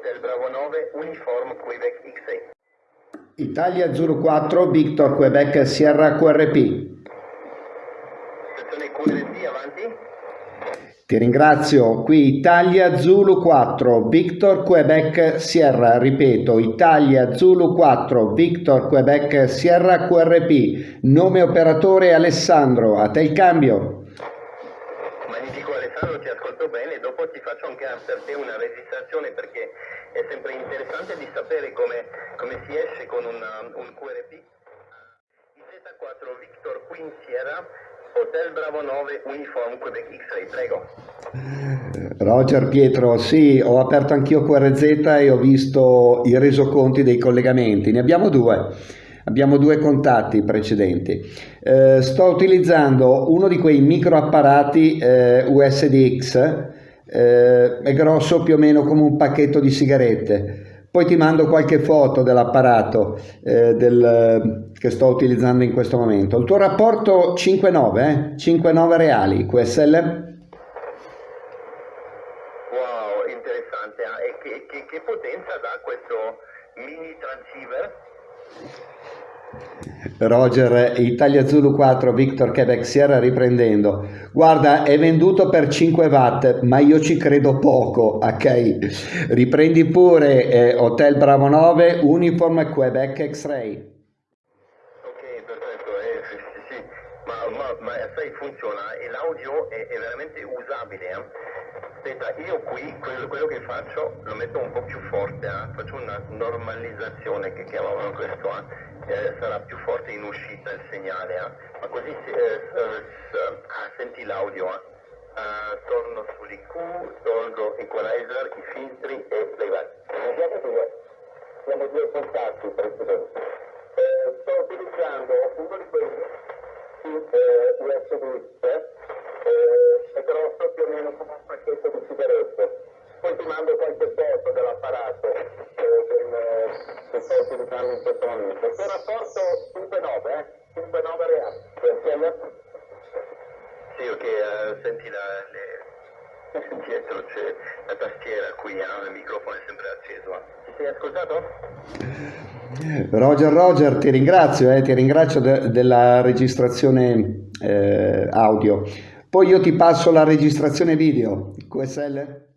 Hotel Bravo 9, Uniform Quebec X6. Italia Zulu 4, Victor Quebec Sierra QRP. Stazione QRP, avanti. Ti ringrazio, qui Italia Zulu 4, Victor Quebec Sierra, ripeto, Italia Zulu 4, Victor Quebec Sierra QRP, nome operatore Alessandro, a te il cambio. Magnifico Alessandro, ti ascolto bene, dopo ti faccio anche per te una registrazione perché è sempre interessante di sapere come, come si esce con una, un QRP. Z4 Victor Queen Sierra, Hotel Bravo 9 Uniform Quebec X-Ray, prego. Roger Pietro, sì, ho aperto anch'io QRZ e ho visto i resoconti dei collegamenti, ne abbiamo due. Abbiamo due contatti precedenti. Eh, sto utilizzando uno di quei micro apparati eh, USDX, eh, è grosso più o meno come un pacchetto di sigarette. Poi ti mando qualche foto dell'apparato eh, del, che sto utilizzando in questo momento. Il tuo rapporto 5-9, eh? 5-9 reali, QSL? Wow, interessante. eh. E che, che- che potenza dà questo mini transceiver? Roger, Italia Zulu 4, Victor Quebec Sierra riprendendo. Guarda, è venduto per 5 watt, ma io ci credo poco, ok? Riprendi pure eh, Hotel Bravo 9, Uniform Quebec X-Ray. Ok, perfetto, eh, sì, sì, sì. Ma, ma, ma sai, funziona l'audio è, è veramente usabile. eh. Aspetta, io qui quello, quello che faccio lo metto un po' più forte, eh. faccio una normalizzazione che chiamavano questo, eh. Eh, sarà più forte in uscita il segnale, eh. ma così si- eh, eh, ah, senti l'audio. torno sull'IQ, tolgo equalizer, i filtri e playback. Abbiamo due, contatti presidente. Sto utilizzando uno di quelli eh, USB eh, è grosso più o meno come un pacchetto di sigarette. Poi ti mando qualche foto dell'apparato eh, del, eh, che sto utilizzando in questo momento. Il rapporto 5-9, eh? 5-9 reali. Sì, ok, eh, senti la, le, dietro c'è la tastiera qui, eh, il microfono è sempre acceso. eh. Ti sei ascoltato? Roger, Roger, ti ringrazio, eh, ti ringrazio de- della registrazione eh, audio. Poi io ti passo la registrazione video, QSL?